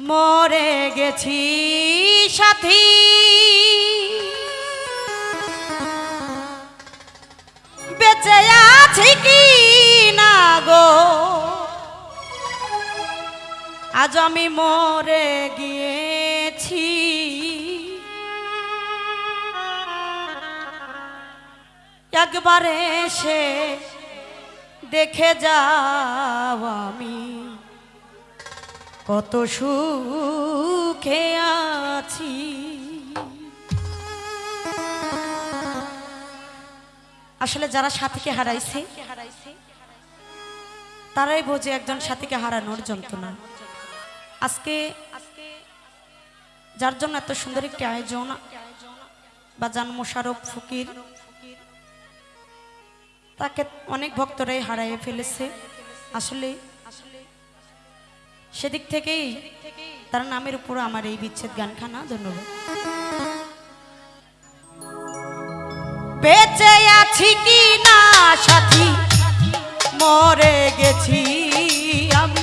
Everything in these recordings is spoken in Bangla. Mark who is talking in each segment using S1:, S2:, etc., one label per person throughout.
S1: মরে গেছি, সাথী। বেঁচে আছি কি না গো? আজ আমি মরে গিয়েছি। একবারে সে দেখে যাও আমি। কত সুখে আছি। আসলে যারা সাথীকে হারাইছে, তারাই বোঝে একজন সাথীকে হারানোর যন্ত্রণা। আজকে যার জন্য এত সুন্দর একটি আয়োজন বা জান মোশারফ ফকির, তাকে অনেক ভক্তরাই হারাইয়ে ফেলেছে। আসলে সেদিক থেকেই তার নামের উপর আমার এই বিচ্ছেদ গানখানা, ধন্যবাদ। বেঁচে আছি কি না, সাথী? মরে গেছি আমি।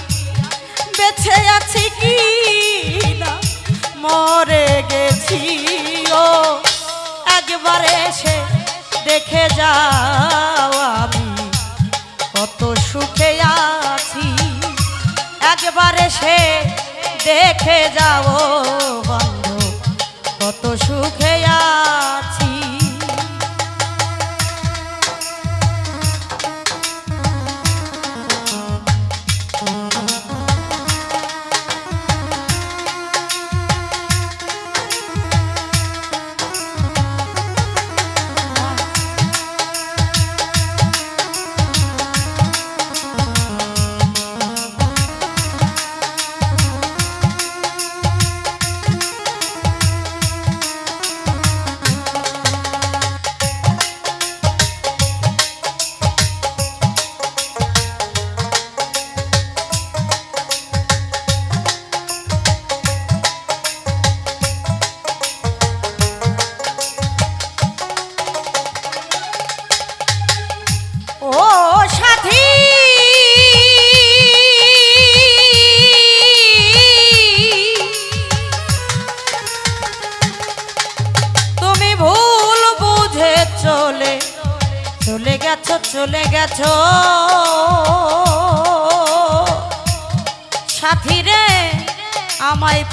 S1: বেঁচে আছি কি না, মরে গেছি, ও। একবারে সে দেখে যাও আমি। একবারে সে দেখে যাও বন্ধু কত সুখে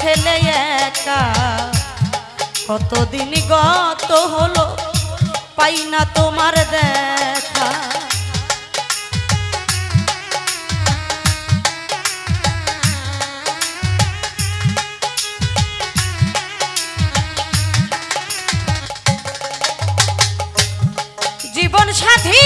S1: ফেলে একা। কতদিন গত হলো পাই না তোমার দেখা। জীবন সাথী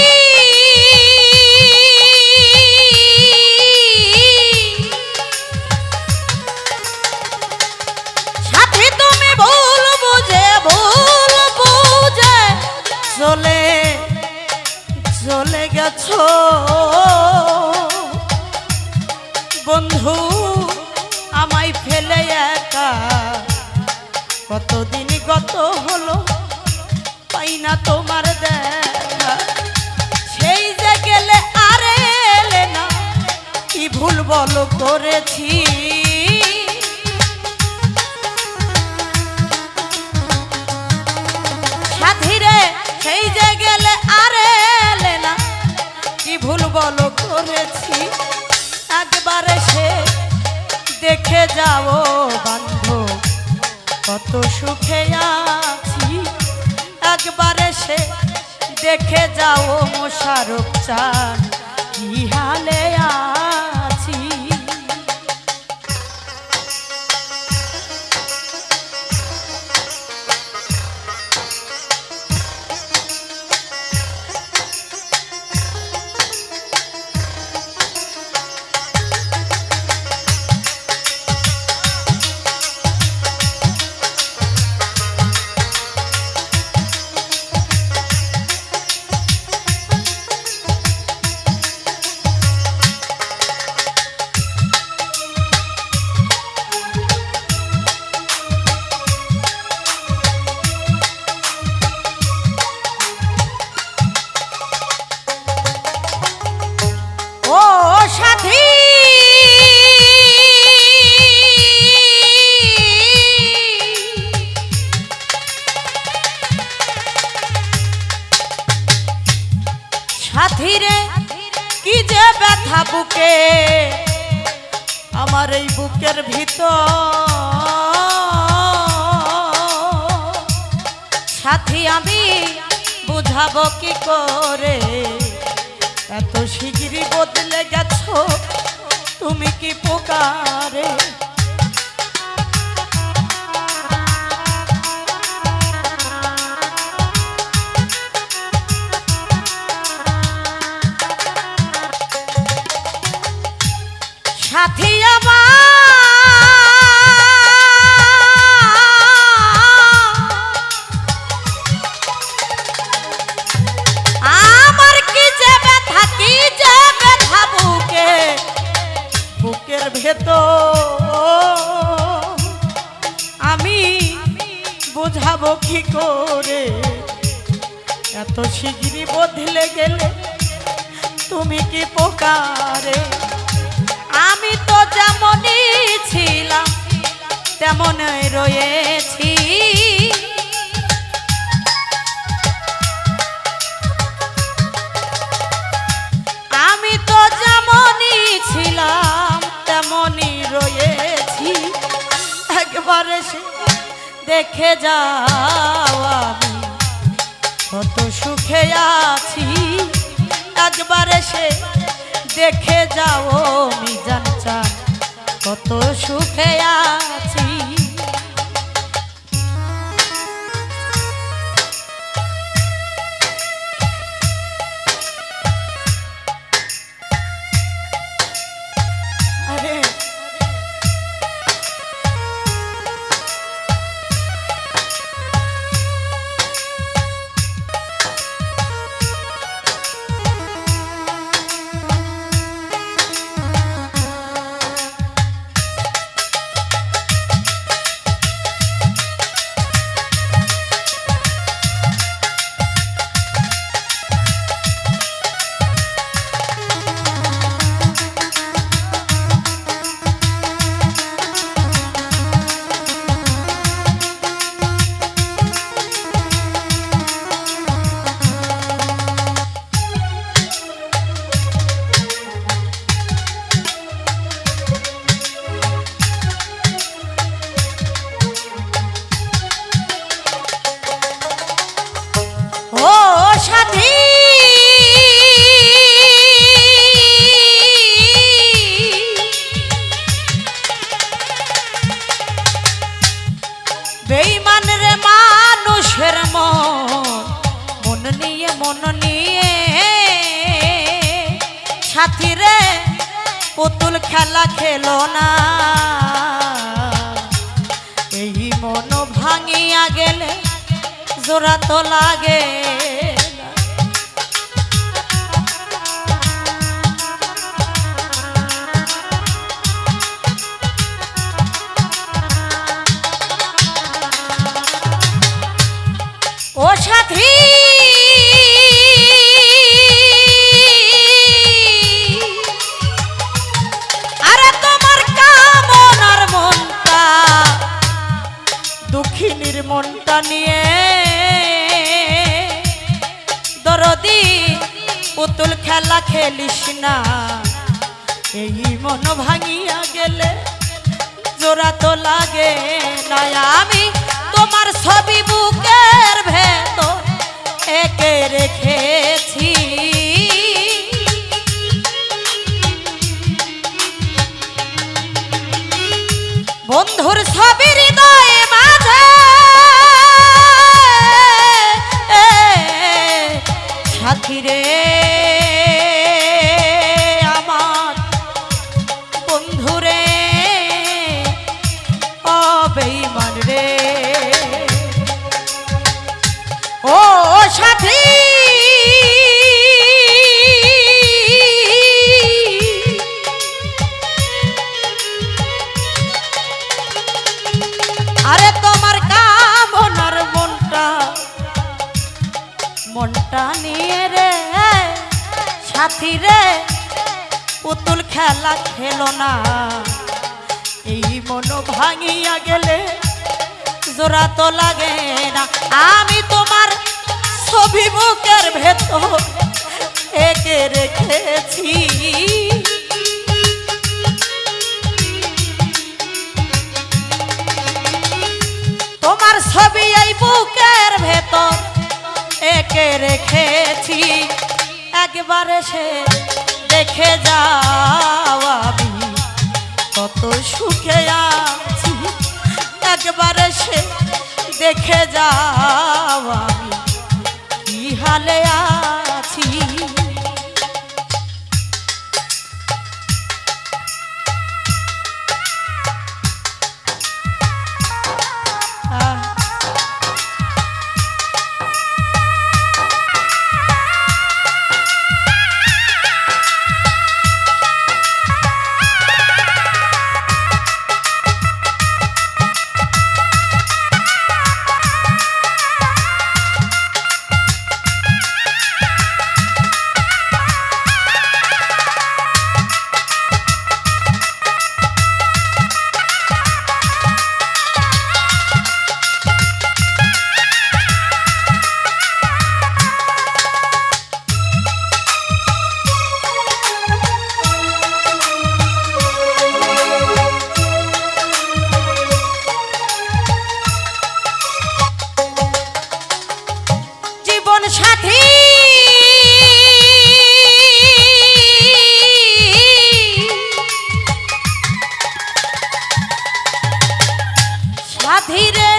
S1: সাথীরে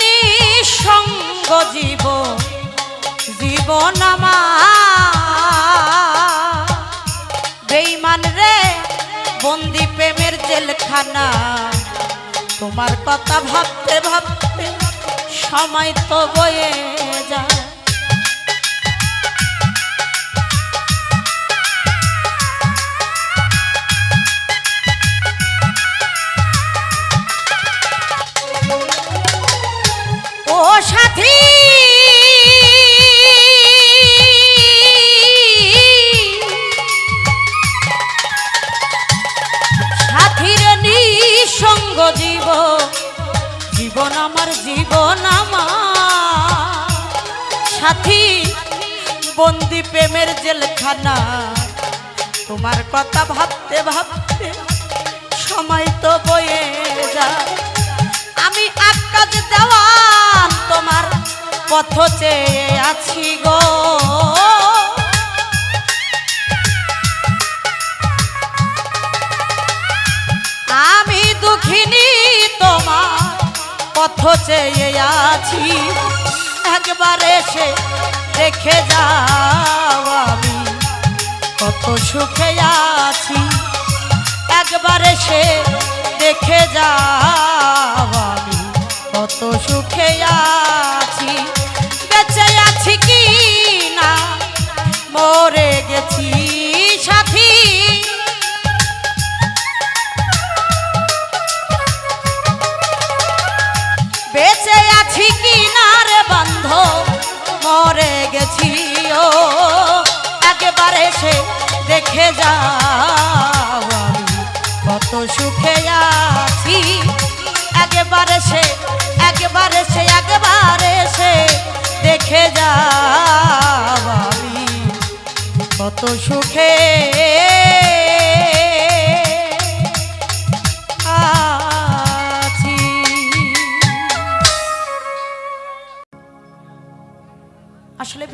S1: নিঃসঙ্গ জীব, জীবন বেইমান রে, বন্দি প্রেমের জেলখানা, তোমার কথা ভাবতে ভাবতে সময় তো বয়ে যায়। জীবন আমার, জীবন সাথী, বন্দি প্রেমের জেলখানা। তোমার কথা ভাবতে ভাবতে সময় তো বয়ে যায়। আমি আকাশ দেওয়ান তোমার পথ চেয়ে আছি গো। আমি দুঃখিনী তোমার পথ চেয়ে আছি, একবার এসে দেখে যাও আমি। কত সুখে আছি, একবার এসে দেখে যাও আমি। কত সুখে আছি, বেঁচে আছি কি না? মরে গেছি রে বন্ধ মরে গেছি ও। একবারে সে দেখে যাও আমি, কত সুখে আছি। একবারে সে একবারে সে একবারে সে দেখে যাও আমি, কত সুখে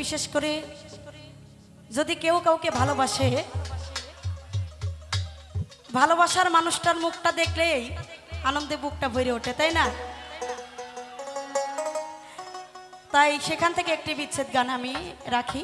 S1: বিশেষ করে যদি কেউ কাউকে ভালোবাসে, ভালোবাসার মানুষটার মুখটা দেখলেই আনন্দে বুকটা ভরে ওঠে, তাই না? তাই সেখান থেকে একটি বিচ্ছেদ গান আমি রাখি।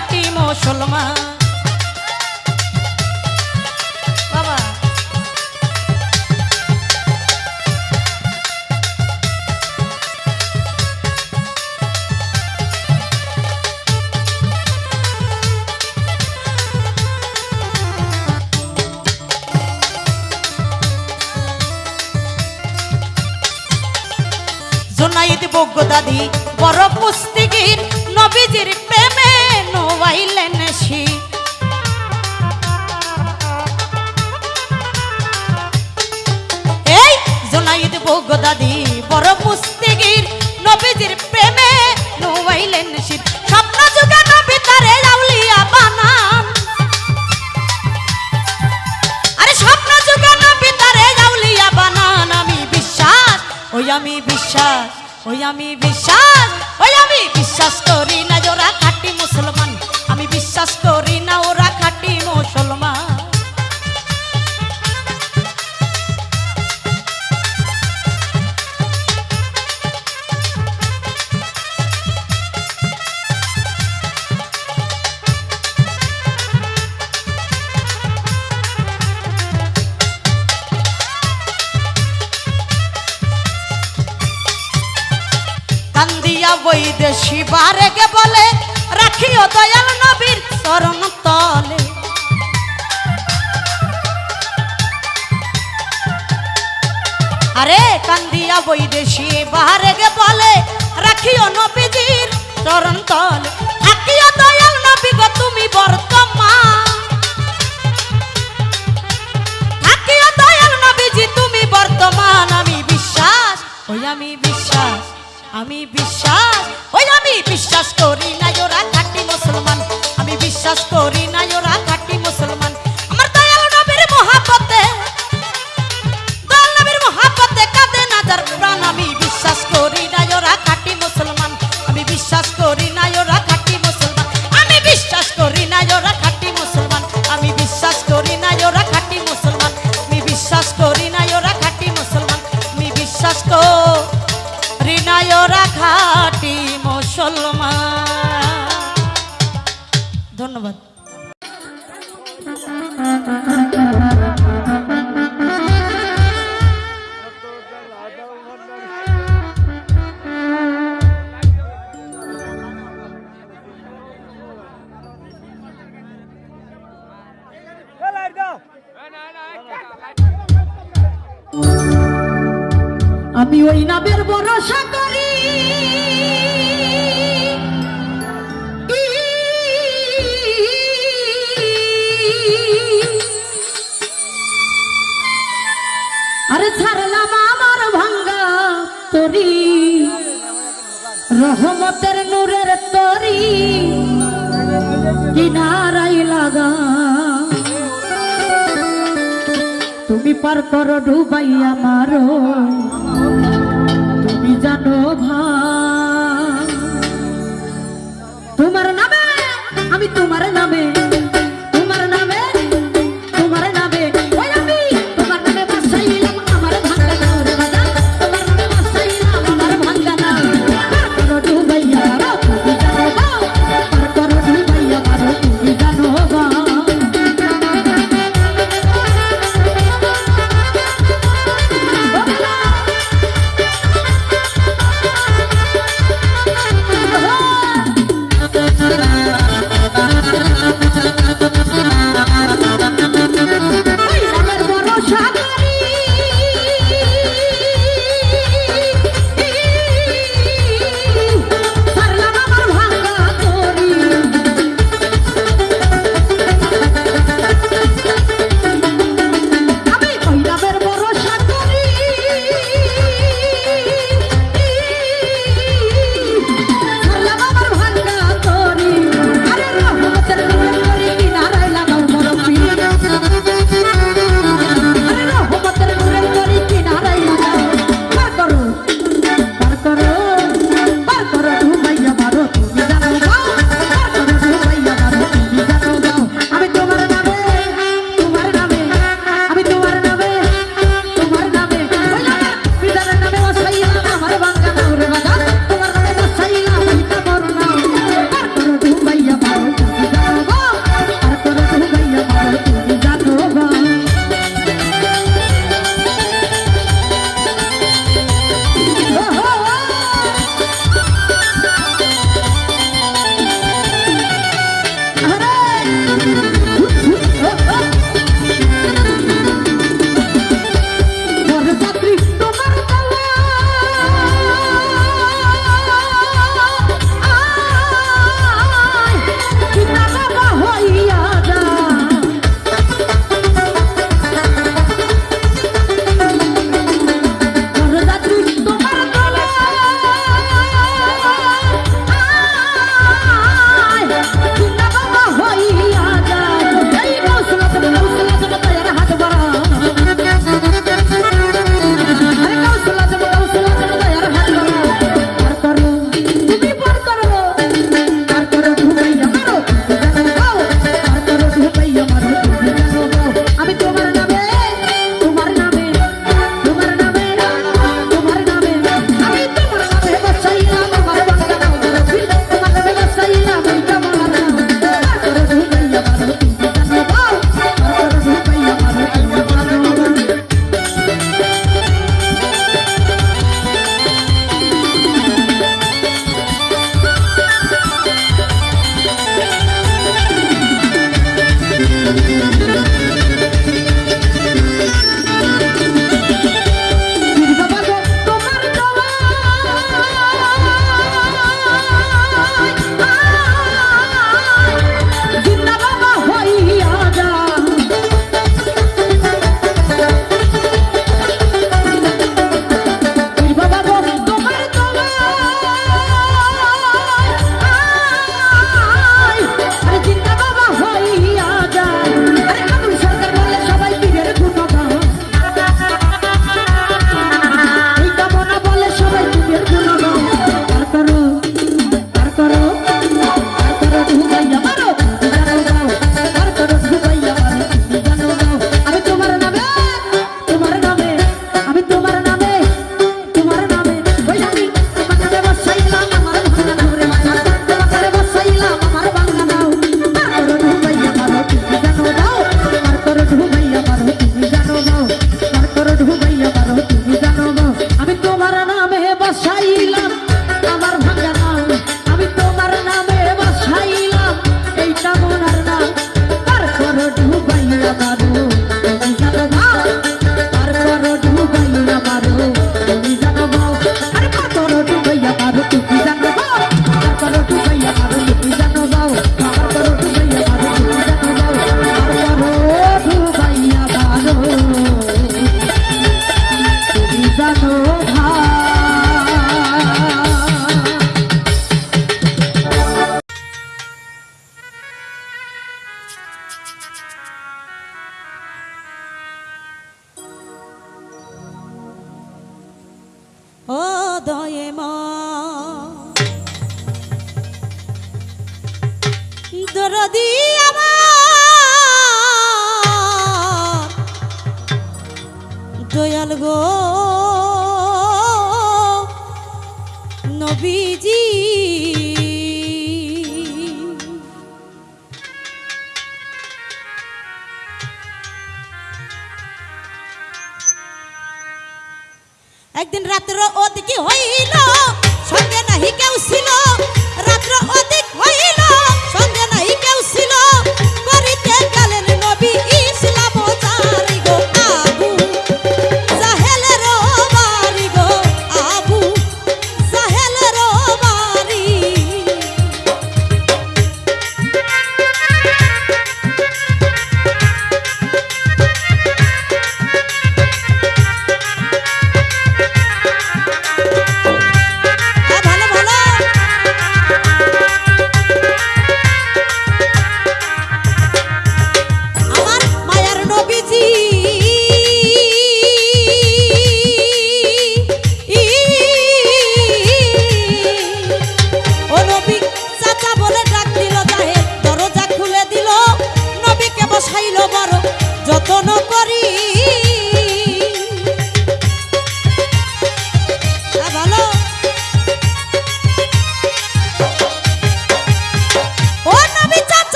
S1: খাটি মুসলমান। জোনাইদ বগ্য দাদি বড় পুস্তিগির বিশ্বাস ওই আমি বিশ্বাস ওই আমি বিশ্বাস করি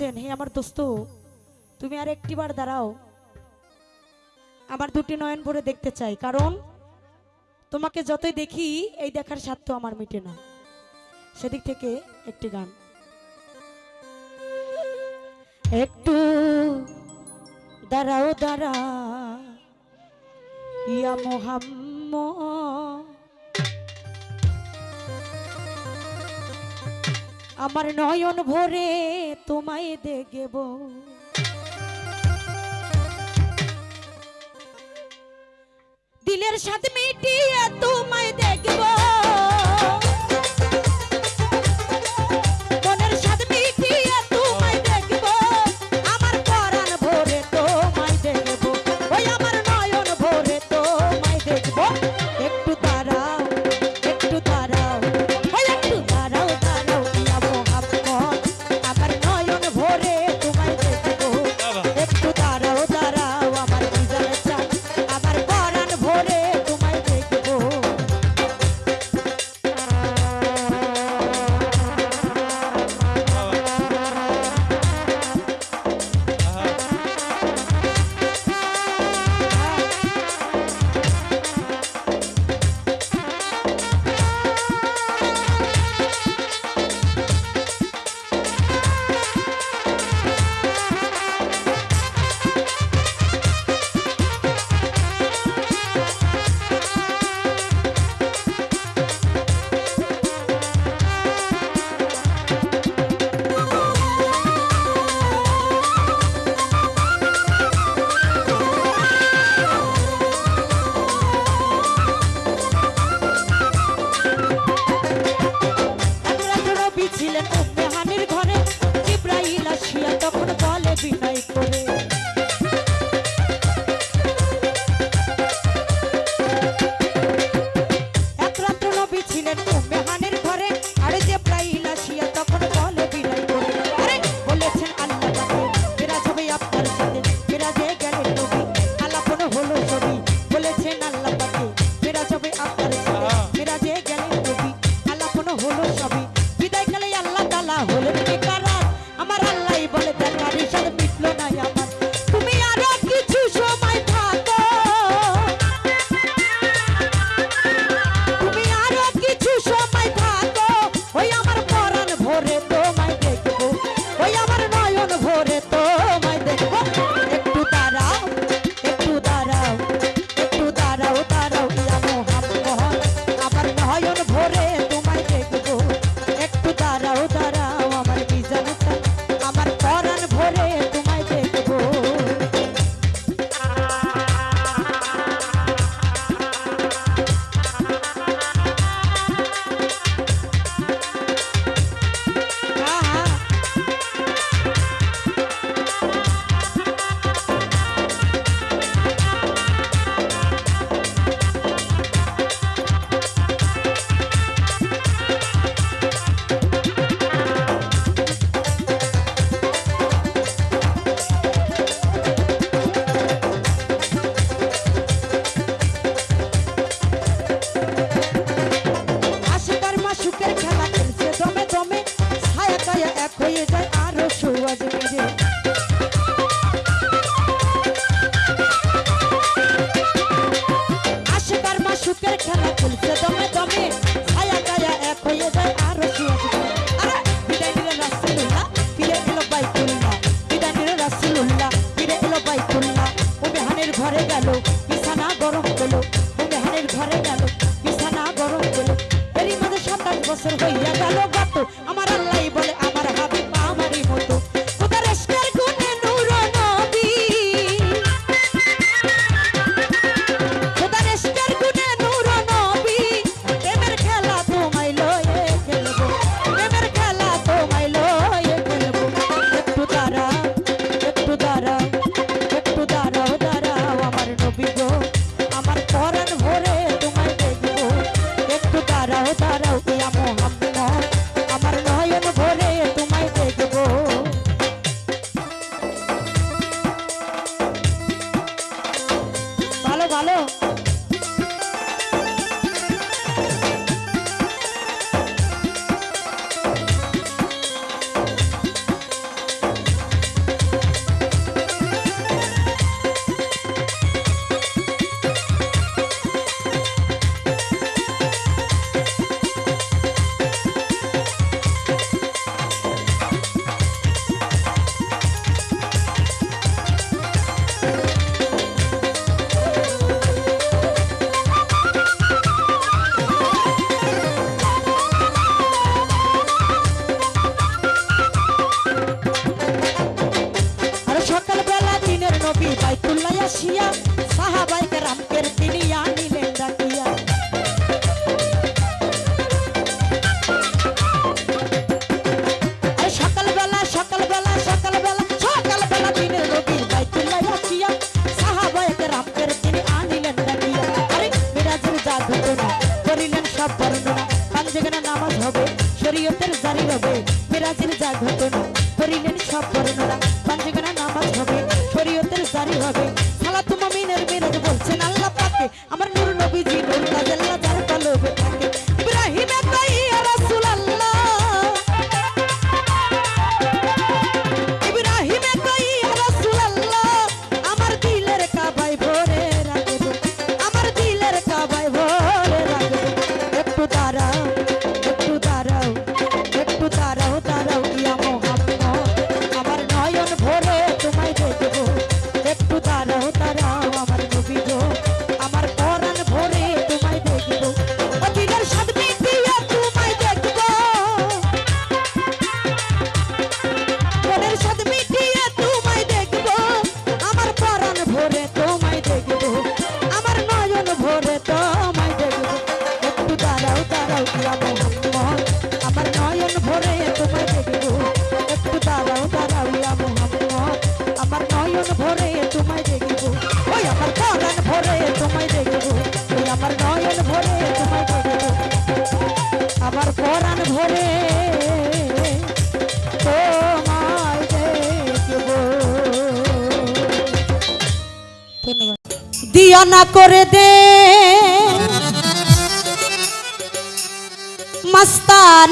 S1: বলছেন, হে আমার দোস্ত, তুমি আর একটি বার দাঁড়াও। আমার দুটি নয়ন ভরে দেখতে চাই, কারণ তোমাকে যতই দেখি, এই দেখার স্বার্থ আমার মিটে না। সেদিক থেকে একটি গান। একটু দাঁড়াও, দাঁড়া, ইয়া মোহাম্মদ আমার নয়ন ভরে তোমায় দেখব। দিলের সাথে মিটিয়ে তোমায় দেখব।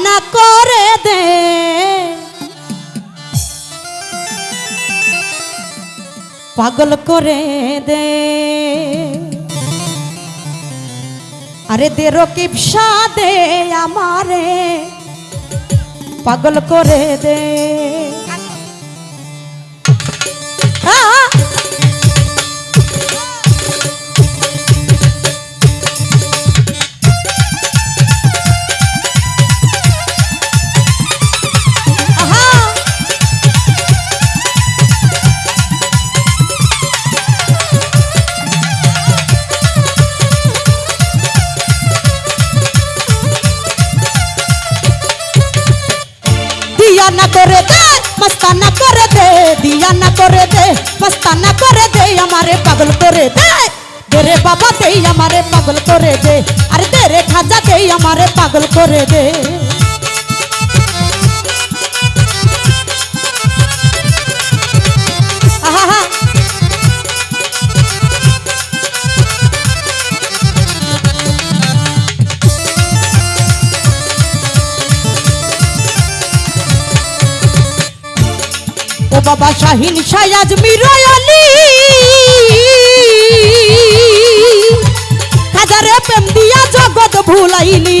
S1: না করে দে। পাগল করে দে। আরে দে রকিব দে আমারে। পাগল করে দে। दिया ना करे दे पस्ता ना करे दे, हमारे पागल करे दे। तेरे बाबा दे, हमारे पागल करे दे। अरे तेरे खाजा दे, हमारे पागल करे दे। ও বাবা শাহিন সায়াজ মিরয়ালি হাজারে প্রেম দিয়া জগৎ ভুলাইলি।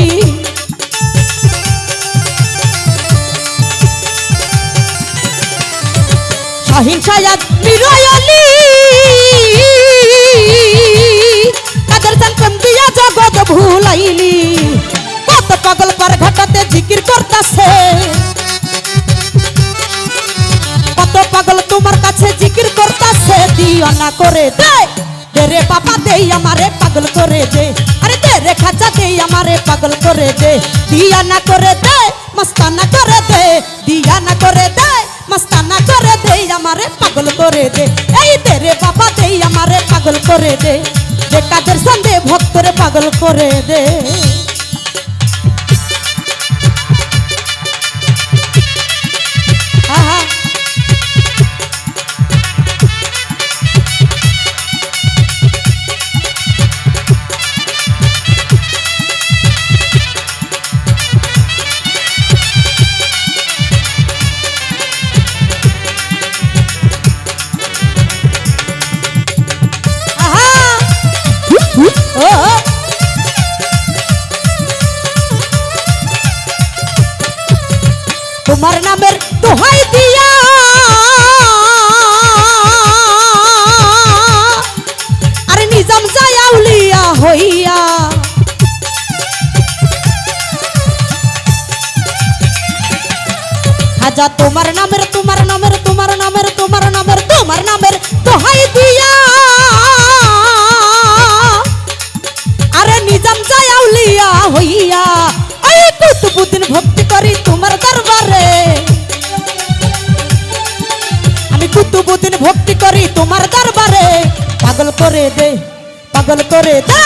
S1: শাহিন সায়াজ মিরয়ালি হাজার সান প্রেম দিয়া জগৎ ভুলাইলি। কত পাগল পার ঘটাতে জিকির করতাছে। তোমার কাছে জিকির করতাছে দিও না করে দে। রে বাবা দে আমারে পাগল করে দে। আরে দে রে খাজা দে আমারে পাগল করে দে। দিয়া না করে দে মস্তানা করে দে। দিয়া না করে দে মস্তানা করে দে আমারে পাগল করে দে। এই দে রে বাবা দে আমারে পাগল করে দে। যে কাদের সন্ধে ভক্তরে পাগল করে দে। খাজা তোমার নামের তোমার নামের তোমার নামের তোমার নামের তোমার নামের দোহাই দিয়া। আরে নিজাম যায় আউলিয়া হইয়া ওই কুতুবুদ্দিন ভক্তি করি তোমার দরবারে। আমি কুতুবুদ্দিন ভক্তি করি তোমার দরবারে। পাগল করে দে, পাগল করে দে।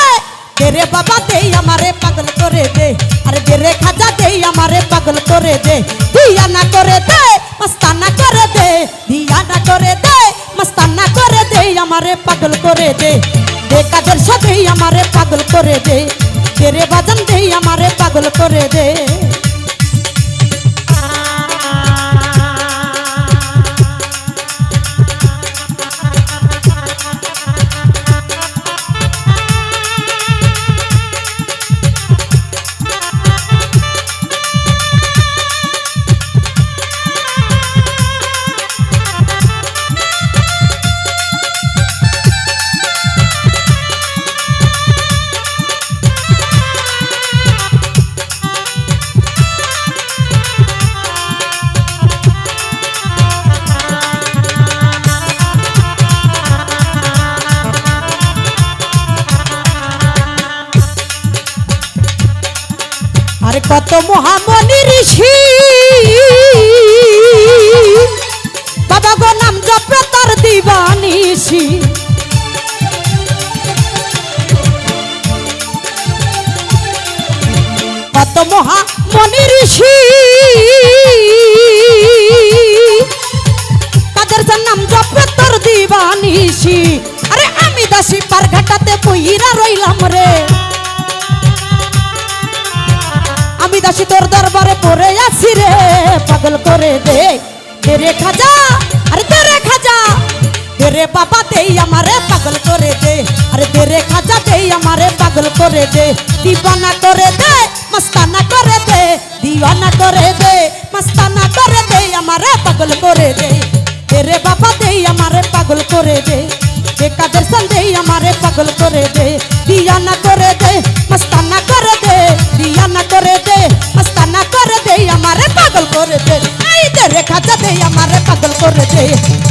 S1: তেরে বাবা দে, আমারে পাগল করে দে। আরে তেরে খাজা দে, আমারে পাগল করে দে। দিয়া না করে দে, মস্তানা করে দে। দিয়া না করে দে, মস্তানা করে দে, আমারে পাগল করে দে। দে কাদের সাথে আমারে পাগল করে দে। তেরে বাজান দে, আমারে পাগল করে দে। কত মহামণি ঋষি। বাবা গো নাম জপে তার দিবানিসি কত মহামণি ঋষি। তাদের নাম জপে তোর দিবানিসি আরে আমি দাসী পার ঘাটাতে বইরা রইলাম রে। দাসী তোর দরবারে পড়ে আছি রে, পাগল করে দে। তেরে খাজা, আরে তেরে খাজা, তেরে বাবা দেই আমারে পাগল করে দে। আরে তেরে খাজা দেই আমারে পাগল করে দে। দিবানা করে দে, মস্তানা করে দে, দিওয়ানা করে দে, মস্তানা করে দে, আমারে পাগল করে দে। তেরে বাবা দেই আমারে পাগল করে দে, যে কাদের সন্দেহ আমারে পাগল করে দে। দিয়ানা করে আমারে পাগল করে দে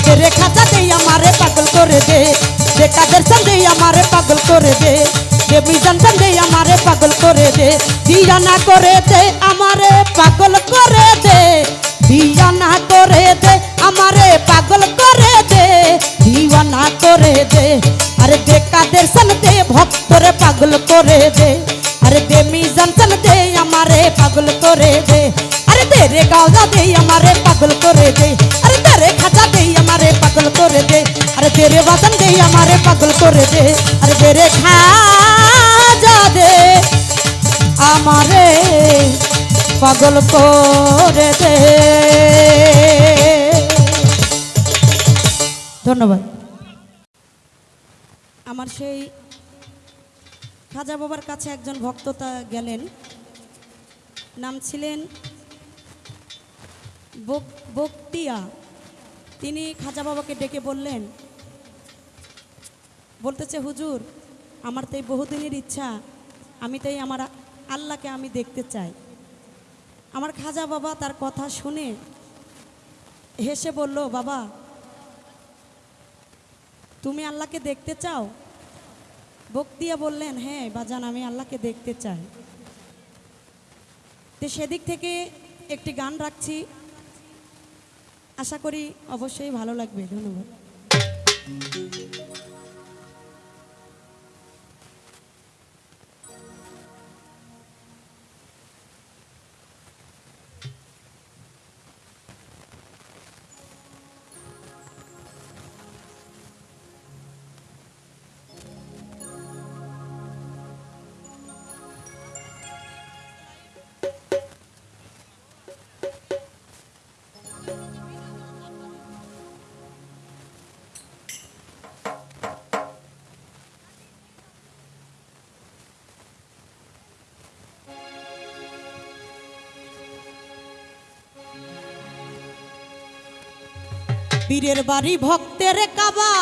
S1: দে রে খাজা দে আমারে পাগল করে দে যে কাদের সন্দেহ আমারে পাগল করে দে যে বিজান সন্দেহ আমারে পাগল করে দে দিয়ানা করে দে আমারে পাগল করে দে দিয়ানা করে দে আমারে পাগল করে দে দিওয়ানা করে দে আরে দে কাদের সন দে ভক্তরে পাগল করে দে আরে দে মিজান সন দে আমারে পাগল করে দে আরে দে রে গাওজা দে, আমারে পাগল করে দে। আরে দে রে খাজা দে, আমারে পাগল করে দে। আরে দে রে বাদন দে, আমারে পাগল করে দে। আরে দে রে খাজা দে, আমারে পাগল করে দে। ধন্যবাদ। আমার সেই খাজা বাবার কাছে একজন ভক্ততা গেলেন। নাম ছিলেন বকতিয়া তিনি খাজা বাবাকে ডেকে বললেন, বলতেছে, হুজুর, আমার তো এই বহুদিনের ইচ্ছা। আমি তাই আমার আল্লাহকে আমি দেখতে চাই। আমার খাজা বাবা তার কথা শুনে হেসে বলল, বাবা, তুমি আল্লাহকে দেখতে চাও? বক্তিয়া বললেন হ্যাঁ বাজান, আমি আল্লাহকে দেখতে চাই। তো সেদিক থেকে একটি গান রাখছি। আশা করি অবশ্যই ভালো লাগবে ধন্যবাদ। বীরের বাড়ি ভক্তের কাবা।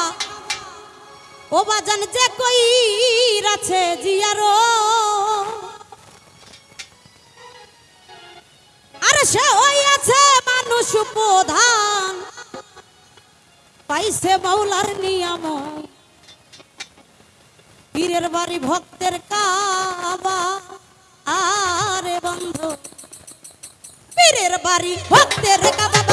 S1: ও বাজান যে কই আছে জিয়ারো। আর সে ওই আছে মানুষ প্রধান। পাইছে মাওলার নিয়ম। পীরের বাড়ি ভক্তের কাবা। আরে বন্ধু, পীরের বাড়ি ভক্তের কাবা